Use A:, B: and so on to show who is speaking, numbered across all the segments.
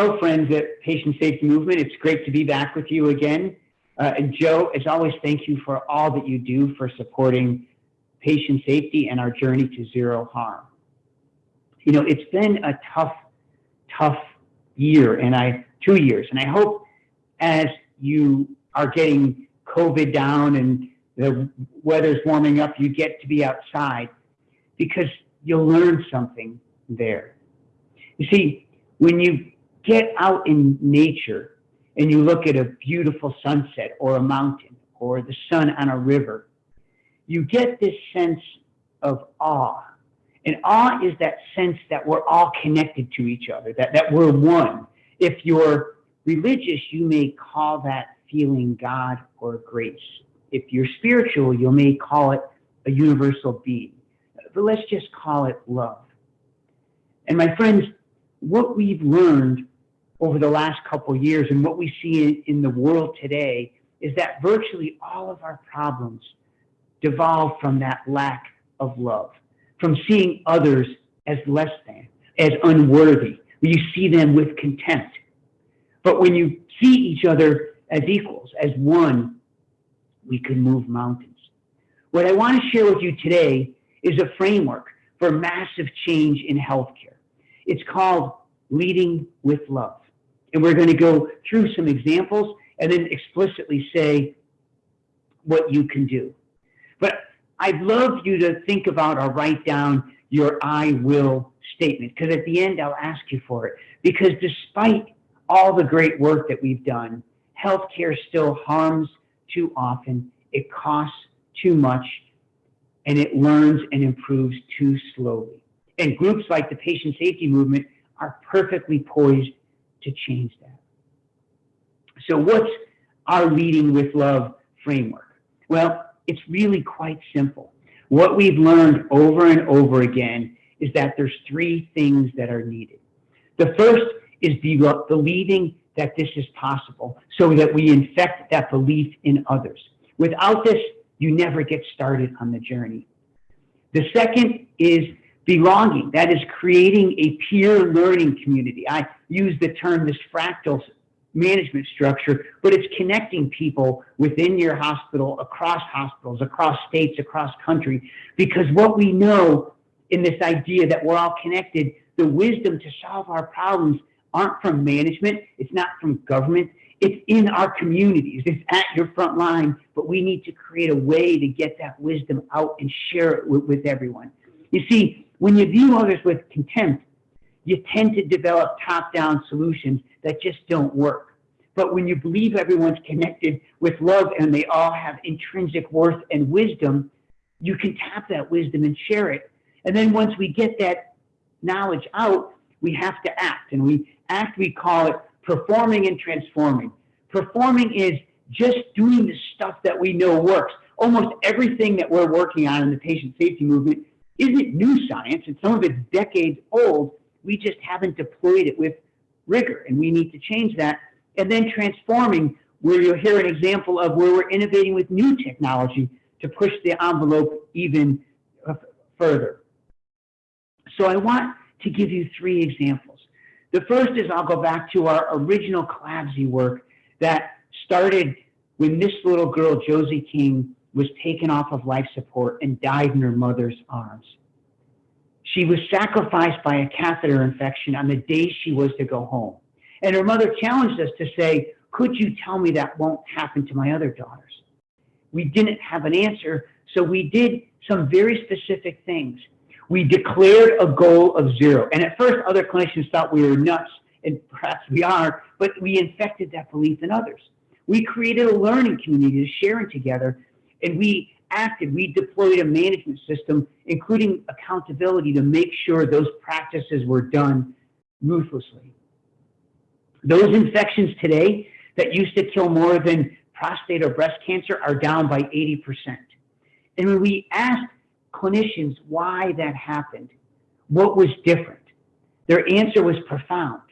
A: hello, friends at Patient Safety Movement. It's great to be back with you again. Uh, and Joe, as always, thank you for all that you do for supporting patient safety and our journey to zero harm. You know, it's been a tough, tough year and I, two years. And I hope as you are getting COVID down and the weather's warming up, you get to be outside because you'll learn something there. You see, when you get out in nature and you look at a beautiful sunset or a mountain or the sun on a river, you get this sense of awe. And awe is that sense that we're all connected to each other, that, that we're one. If you're religious, you may call that feeling God or grace. If you're spiritual, you may call it a universal being. But let's just call it love. And my friends, what we've learned over the last couple years and what we see in, in, the world today is that virtually all of our problems devolve from that lack of love, from seeing others as less than, as unworthy, you see them with contempt. But when you see each other as equals, as one, we can move mountains. What I want to share with you today is a framework for massive change in healthcare. It's called Leading with Love. And we're going to go through some examples and then explicitly say what you can do. But I'd love you to think about or write down your I will statement because at the end I'll ask you for it. Because despite all the great work that we've done, healthcare still harms too often, it costs too much, and it learns and improves too slowly. And groups like the patient safety movement are perfectly poised to change that. So, what's our leading with love framework? Well, it's really quite simple. What we've learned over and over again is that there's three things that are needed. The first is believing that this is possible so that we infect that belief in others. Without this, you never get started on the journey. The second is belonging. That is creating a peer learning community. I use the term this fractal management structure, but it's connecting people within your hospital, across hospitals, across states, across country, because what we know in this idea that we're all connected, the wisdom to solve our problems aren't from management, it's not from government, it's in our communities, it's at your front line, but we need to create a way to get that wisdom out and share it with, with everyone. You see, when you view others with contempt, you tend to develop top-down solutions that just don't work. But when you believe everyone's connected with love and they all have intrinsic worth and wisdom, you can tap that wisdom and share it. And then once we get that knowledge out, we have to act. And we act, we call it performing and transforming. Performing is just doing the stuff that we know works. Almost everything that we're working on in the patient safety movement isn't new science, and some of it's decades old. We just haven't deployed it with rigor, and we need to change that. And then transforming, where you'll hear an example of where we're innovating with new technology to push the envelope even uh, further. So I want to give you three examples. The first is I'll go back to our original CLABSI work that started when this little girl, Josie King, was taken off of life support and died in her mother's arms. She was sacrificed by a catheter infection on the day she was to go home. And her mother challenged us to say, Could you tell me that won't happen to my other daughters? We didn't have an answer, so we did some very specific things. We declared a goal of zero. And at first, other clinicians thought we were nuts, and perhaps we are, but we infected that belief in others. We created a learning community to sharing together, and we acted, we deployed a management system, including accountability to make sure those practices were done ruthlessly. Those infections today that used to kill more than prostate or breast cancer are down by 80%. And when we asked clinicians why that happened, what was different. Their answer was profound.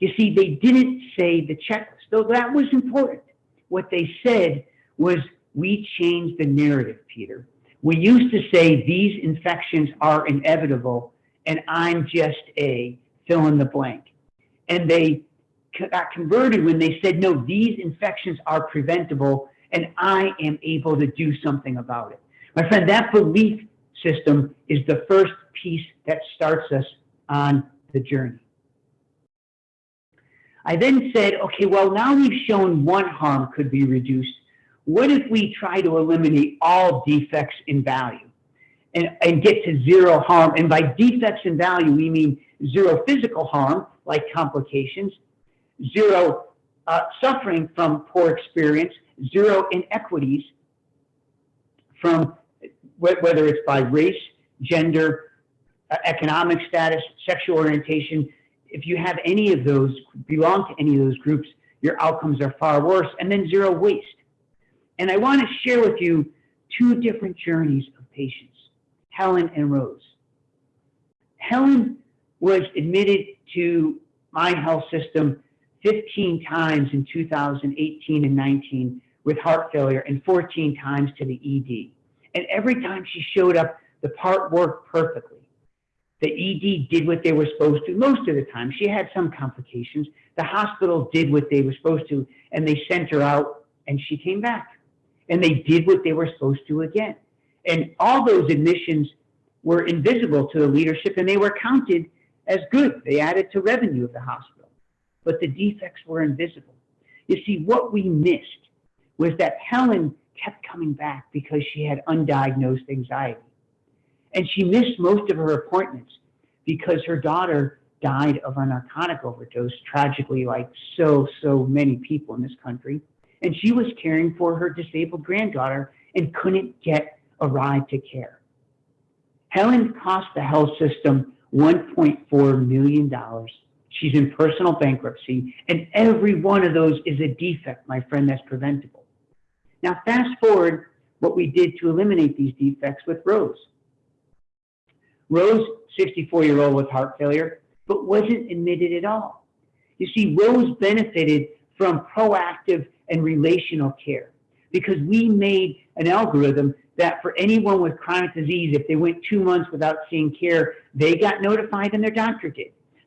A: You see, they didn't say the checklist, though that was important. What they said was, we changed the narrative, Peter. We used to say these infections are inevitable and I'm just a fill in the blank. and they got converted when they said, no, these infections are preventable and I am able to do something about it. My friend, that belief system is the first piece that starts us on the journey. I then said, okay, well, now we've shown one harm could be reduced. What if we try to eliminate all defects in value and, and get to zero harm? And by defects in value, we mean zero physical harm, like complications, zero uh, suffering from poor experience, zero inequities from whether it's by race, gender, uh, economic status, sexual orientation. If you have any of those, belong to any of those groups, your outcomes are far worse. And then zero waste. And I want to share with you two different journeys of patients, Helen and Rose. Helen was admitted to my health system 15 times in 2018 and 19 with heart failure and 14 times to the ED. And every time she showed up, the part worked perfectly. The ED did what they were supposed to most of the time. She had some complications. The hospital did what they were supposed to, and they sent her out, and she came back. And they did what they were supposed to again. And all those admissions were invisible to the leadership, and they were counted as good. They added to revenue of the hospital. But the defects were invisible. You see, what we missed was that Helen kept coming back because she had undiagnosed anxiety. And she missed most of her appointments because her daughter died of a narcotic overdose, tragically, like so, so many people in this country. And she was caring for her disabled granddaughter and couldn't get a ride to care. Helen cost the health system $1.4 million. She's in personal bankruptcy, and every one of those is a defect, my friend, that's preventable. Now, fast forward what we did to eliminate these defects with Rose. Rose, 64 year old with heart failure, but wasn't admitted at all. You see, Rose benefited from proactive and relational care because we made an algorithm that for anyone with chronic disease, if they went two months without seeing care, they got notified and their doctor did.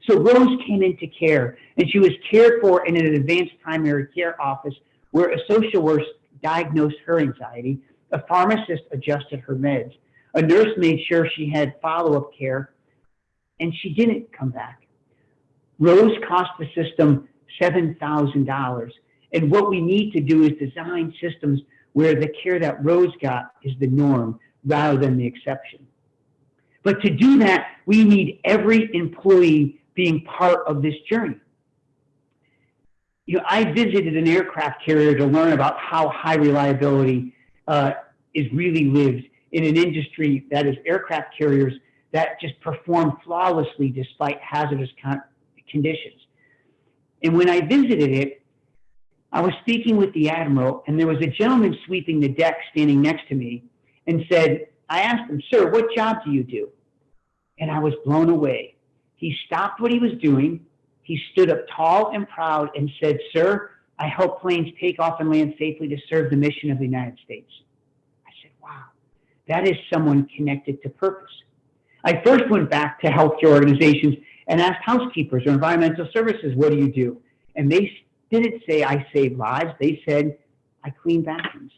A: So Rose came into care and she was cared for in an advanced primary care office where a social worker diagnosed her anxiety, a pharmacist adjusted her meds, a nurse made sure she had follow-up care, and she didn't come back. Rose cost the system $7,000. And what we need to do is design systems where the care that Rose got is the norm rather than the exception. But to do that, we need every employee being part of this journey you know, I visited an aircraft carrier to learn about how high reliability uh, is really lived in an industry that is aircraft carriers that just perform flawlessly despite hazardous conditions. And when I visited it, I was speaking with the admiral, and there was a gentleman sweeping the deck standing next to me and said, I asked him, Sir, what job do you do? And I was blown away. He stopped what he was doing he stood up tall and proud and said, Sir, I help planes take off and land safely to serve the mission of the United States. I said, Wow, that is someone connected to purpose. I first went back to healthcare organizations and asked housekeepers or environmental services, What do you do? And they didn't say, I save lives. They said, I clean bathrooms.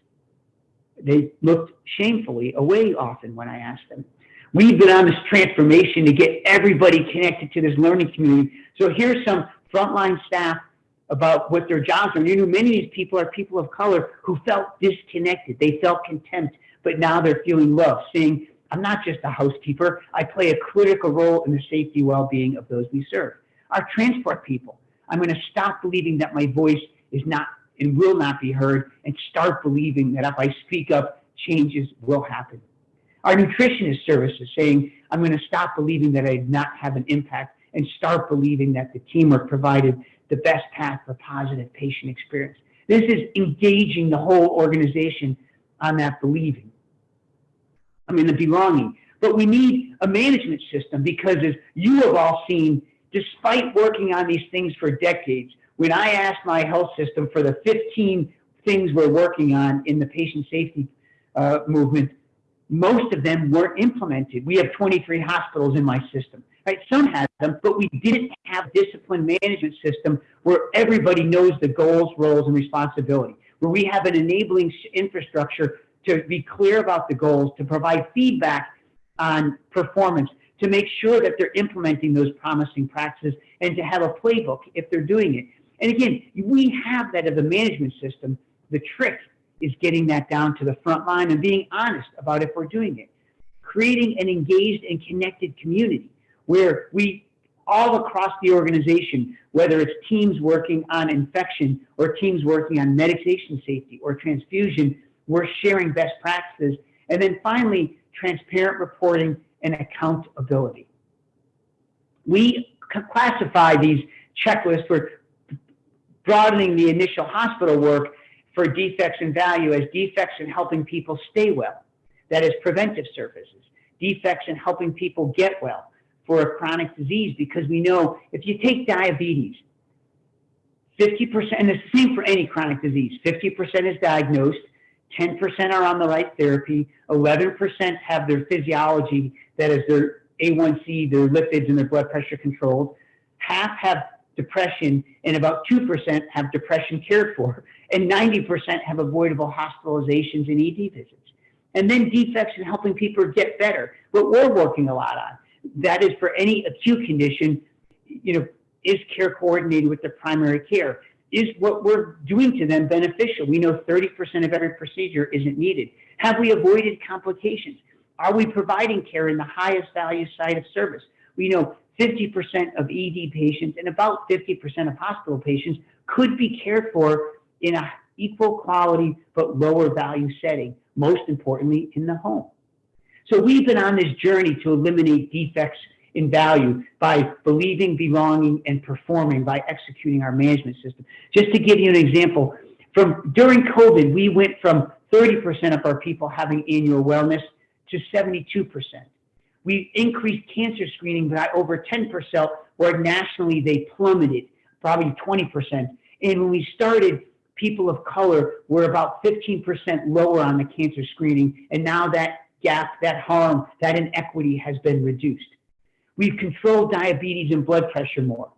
A: They looked shamefully away often when I asked them. We've been on this transformation to get everybody connected to this learning community. So here's some frontline staff about what their jobs are. You know, many of these people are people of color who felt disconnected. They felt contempt, but now they're feeling love, saying, I'm not just a housekeeper. I play a critical role in the safety well-being of those we serve. Our transport people, I'm going to stop believing that my voice is not and will not be heard and start believing that if I speak up, changes will happen. Our nutritionist services saying, I'm going to stop believing that I did not have an impact and start believing that the teamwork provided the best path for positive patient experience. This is engaging the whole organization on that believing. I mean, the belonging. But we need a management system because as you have all seen, despite working on these things for decades, when I asked my health system for the 15 things we're working on in the patient safety uh, movement, most of them weren't implemented. We have 23 hospitals in my system. right? Some had them, but we didn't have discipline management system where everybody knows the goals, roles, and responsibility, where we have an enabling infrastructure to be clear about the goals, to provide feedback on performance, to make sure that they're implementing those promising practices, and to have a playbook if they're doing it. And again, we have that as a management system. The trick is getting that down to the front line and being honest about if we're doing it. Creating an engaged and connected community where we all across the organization, whether it's teams working on infection or teams working on medication safety or transfusion, we're sharing best practices. And then finally, transparent reporting and accountability. We classify these checklists for broadening the initial hospital work for defects in value as defects in helping people stay well. That is preventive services. Defects in helping people get well for a chronic disease because we know if you take diabetes, 50%, and the same for any chronic disease, 50% is diagnosed, 10% are on the right therapy, 11% have their physiology, that is their A1C, their lipids, and their blood pressure controlled. Half have depression, and about 2% have depression cared for, and 90% have avoidable hospitalizations and ED visits. And then defects in helping people get better, what we're working a lot on. That is for any acute condition, you know, is care coordinated with the primary care? Is what we're doing to them beneficial? We know 30% of every procedure isn't needed. Have we avoided complications? Are we providing care in the highest value site of service? We know 50% of ED patients and about 50% of hospital patients could be cared for in a equal quality but lower value setting, most importantly in the home. So we've been on this journey to eliminate defects in value by believing, belonging, and performing by executing our management system. Just to give you an example, from during COVID, we went from 30% of our people having annual wellness to 72%. We increased cancer screening by over 10%, where nationally they plummeted, probably 20%. And when we started, people of color were about 15% lower on the cancer screening, and now that gap, that harm, that inequity has been reduced. We've controlled diabetes and blood pressure more.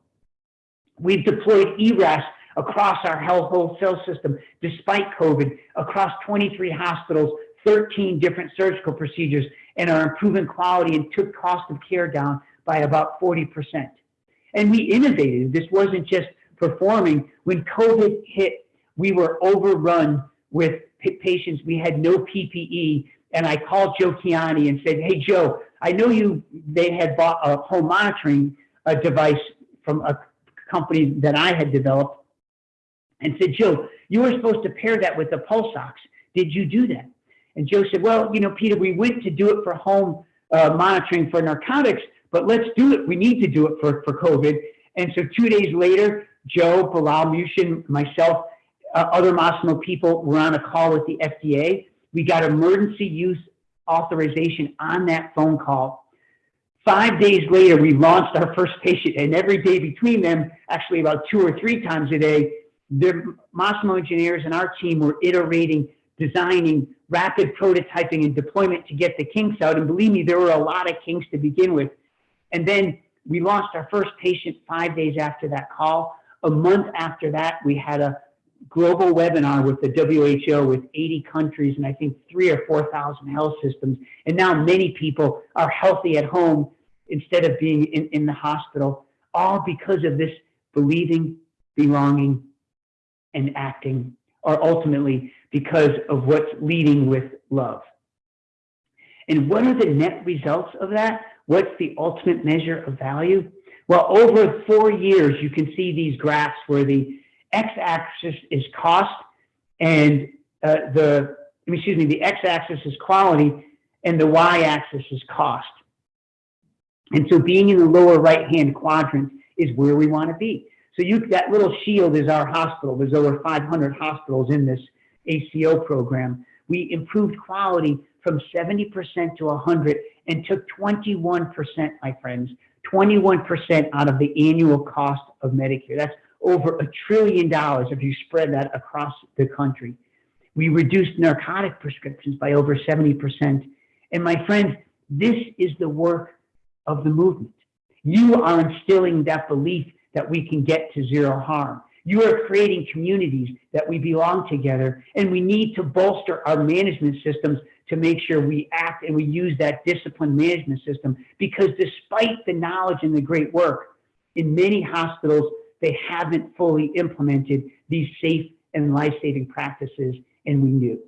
A: We've deployed ERAS across our health wholesale system despite COVID, across 23 hospitals, 13 different surgical procedures, and are improving quality and took cost of care down by about 40%. And we innovated. This wasn't just performing. When COVID hit, we were overrun with patients. We had no PPE. And I called Joe Kiani and said, Hey, Joe, I know you, they had bought a home monitoring a device from a company that I had developed and said, Joe, you were supposed to pair that with the pulse ox. Did you do that? And Joe said, well, you know, Peter, we went to do it for home uh, monitoring for narcotics, but let's do it. We need to do it for, for COVID. And so two days later, Joe, Bilal Muhsin, myself, uh, other Masimo people were on a call with the FDA. We got emergency use authorization on that phone call. Five days later, we launched our first patient, and every day between them, actually about two or three times a day, the Masimo engineers and our team were iterating, designing, rapid prototyping and deployment to get the kinks out. And believe me, there were a lot of kinks to begin with. And then we launched our first patient five days after that call. A month after that, we had a global webinar with the WHO with 80 countries and I think three or 4,000 health systems. And now many people are healthy at home instead of being in, in the hospital, all because of this believing, belonging, and acting, or ultimately because of what's leading with love. And what are the net results of that? What's the ultimate measure of value? Well, over four years, you can see these graphs where the x-axis is cost and uh, the, excuse me, the x-axis is quality and the y-axis is cost. And so being in the lower right-hand quadrant is where we want to be. So you, that little shield is our hospital. There's over 500 hospitals in this ACO program, we improved quality from 70% to 100 and took 21%, my friends, 21% out of the annual cost of Medicare. That's over a trillion dollars if you spread that across the country. We reduced narcotic prescriptions by over 70%. And my friends, this is the work of the movement. You are instilling that belief that we can get to zero harm. You are creating communities that we belong together, and we need to bolster our management systems to make sure we act and we use that discipline management system because despite the knowledge and the great work, in many hospitals, they haven't fully implemented these safe and life-saving practices, and we knew.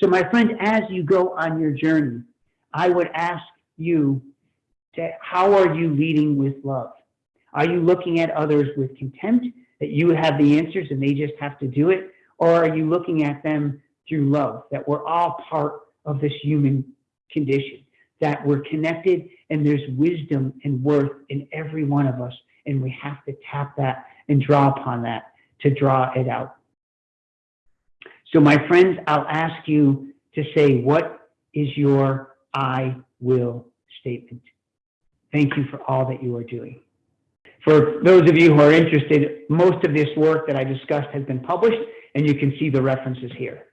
A: So my friend, as you go on your journey, I would ask you to, how are you leading with love? Are you looking at others with contempt that you have the answers and they just have to do it? Or are you looking at them through love, that we're all part of this human condition, that we're connected and there's wisdom and worth in every one of us. And we have to tap that and draw upon that to draw it out. So my friends, I'll ask you to say, what is your I will statement? Thank you for all that you are doing. For those of you who are interested, most of this work that I discussed has been published and you can see the references here.